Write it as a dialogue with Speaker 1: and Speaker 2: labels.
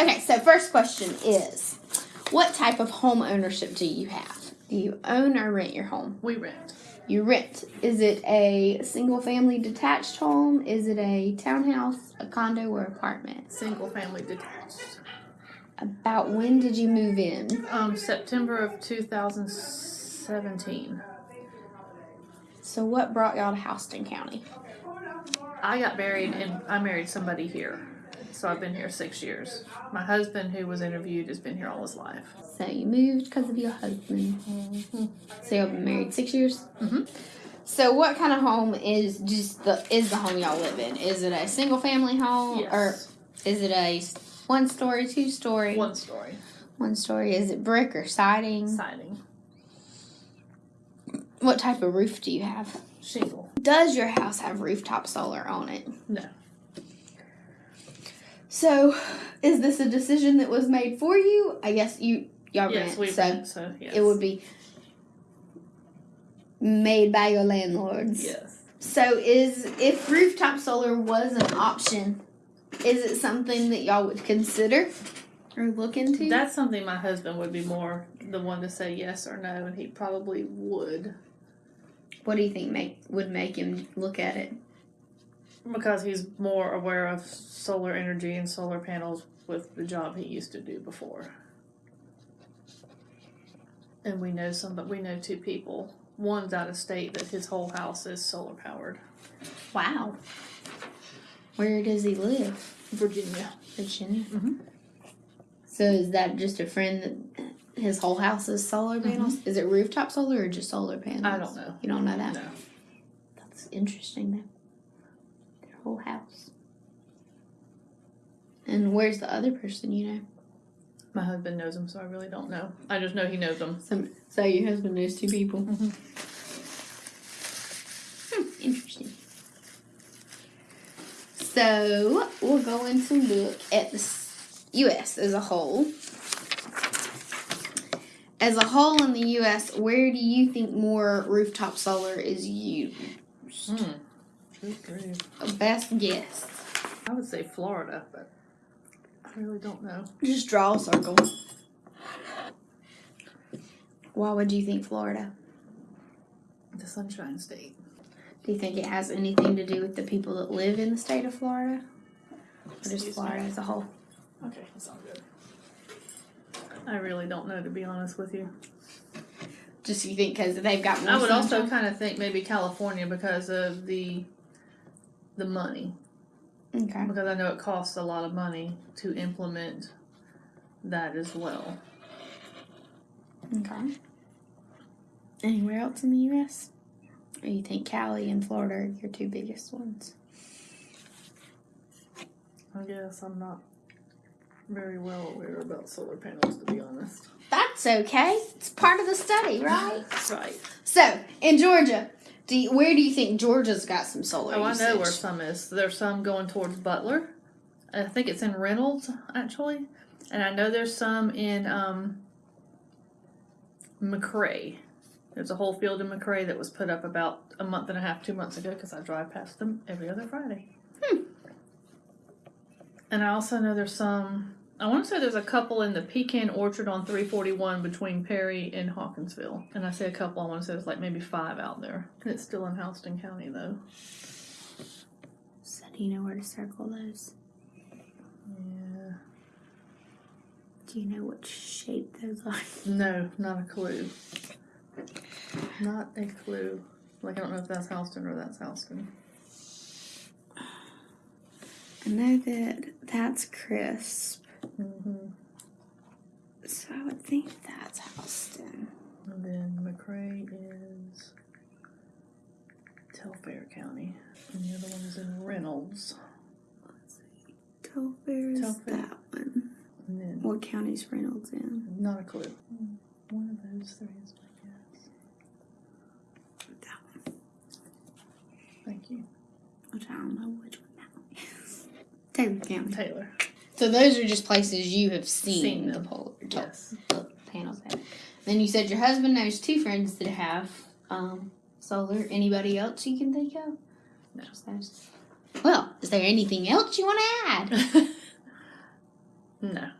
Speaker 1: Okay, so first question is what type of home ownership do you have? Do you own or rent your home?
Speaker 2: We rent.
Speaker 1: You rent. Is it a single family detached home? Is it a townhouse, a condo, or apartment?
Speaker 2: Single family detached.
Speaker 1: About when did you move in?
Speaker 2: Um, September of 2017.
Speaker 1: So, what brought y'all to Houston County?
Speaker 2: I got married and I married somebody here. So I've been here six years. My husband, who was interviewed, has been here all his life.
Speaker 1: So, you moved because of your husband. So, y'all been married six years?
Speaker 2: Mhm.
Speaker 1: So, what kind of home is just the is the home y'all live in? Is it a single family home
Speaker 2: Yes.
Speaker 1: or is it a one story, two story?
Speaker 2: One story.
Speaker 1: One story. Is it brick or siding?
Speaker 2: Siding.
Speaker 1: What type of roof do you have?
Speaker 2: Shingle.
Speaker 1: Does your house have rooftop solar on it?
Speaker 2: No.
Speaker 1: So, is this a decision that was made for you? I guess you y'all
Speaker 2: yes,
Speaker 1: rent,
Speaker 2: we
Speaker 1: so
Speaker 2: rent, so yes.
Speaker 1: it would be made by your landlords.
Speaker 2: Yes.
Speaker 1: So, is if rooftop solar was an option, is it something that y'all would consider or look into?
Speaker 2: That's something my husband would be more the one to say yes or no, and he probably would
Speaker 1: what do you think make would make him look at it?
Speaker 2: because he's more aware of solar energy and solar panels with the job he used to do before. And we know some, but we know two people. One's out of state that his whole house is solar powered.
Speaker 1: Wow. Where does he live?
Speaker 2: Virginia.
Speaker 1: Virginia.
Speaker 2: Mhm.
Speaker 1: So is that just a friend that his whole house is solar panels? Is it rooftop solar or just solar panels?
Speaker 2: I don't know.
Speaker 1: You don't know that?
Speaker 2: No.
Speaker 1: That's interesting though. Their whole house. And where's the other person you know?
Speaker 2: My husband knows him, so I really don't know. I just know he knows them.
Speaker 1: Some, so your husband knows two people.
Speaker 2: Mhm.
Speaker 1: Hmm, interesting. So we're going to look at the U.S. as a whole. As a whole in the U.S., where do you think more rooftop solar is used?
Speaker 2: Hmm.
Speaker 1: A best guess.
Speaker 2: I would say Florida, but I really don't know.
Speaker 1: Just draw a circle. Why would you think Florida?
Speaker 2: The Sunshine State.
Speaker 1: Do you think it has anything to do with the people that live in the state of Florida? Or just. Florida as a whole?
Speaker 2: Okay, that's all good. I really don't know, to be honest with you.
Speaker 1: Just you think because they've got more
Speaker 2: I would also kind of think maybe California because of the the money,
Speaker 1: Okay.
Speaker 2: because I know it costs a lot of money to implement that as well.
Speaker 1: Okay. Anywhere else in the U.S.? Or you think Cali and Florida are your two biggest ones?
Speaker 2: I guess I'm not very well aware about solar panels, to be honest.
Speaker 1: That's okay. It's part of the study, right?
Speaker 2: Right.
Speaker 1: so, in Georgia, do you, where do you think Georgia's got some solar
Speaker 2: Oh, I know where some is. There's some going towards Butler. I think it's in Reynolds, actually. And I know there's some in um, McRae. There's a whole field in McRae that was put up about a month and a half, two months ago, because I drive past them every other Friday.
Speaker 1: Hmm.
Speaker 2: And I also know there's some. I want to say there's a couple in the Pecan Orchard on 341 between Perry and Hawkinsville. And I say a couple, I want to say there's like maybe five out there. And it's still in Houston County, though.
Speaker 1: So, do you know where to circle those?
Speaker 2: Yeah.
Speaker 1: Do you know what shape those are?
Speaker 2: No, not a clue. Not a clue. Like I don't know if that's Houston or that's Houston.
Speaker 1: I know that that's crisp. So I would think that's Houston.
Speaker 2: And then McRae is Telfair County, and the other one is in Reynolds. Let's see.
Speaker 1: Telfair is
Speaker 2: Telfair.
Speaker 1: that one.
Speaker 2: And then
Speaker 1: What county's Reynolds in?
Speaker 2: not a clue. One of those three is my guess.
Speaker 1: That one.
Speaker 2: Thank you,
Speaker 1: Which I don't know which one that one is. Taylor County.
Speaker 2: Taylor.
Speaker 1: So those are just places you have seen,
Speaker 2: Seen
Speaker 1: the polar
Speaker 2: Yes.
Speaker 1: panels. At. Then you said your husband knows two friends that have um, solar. Anybody else you can think of?
Speaker 2: No.
Speaker 1: Well, is there anything else you want to add?
Speaker 2: No.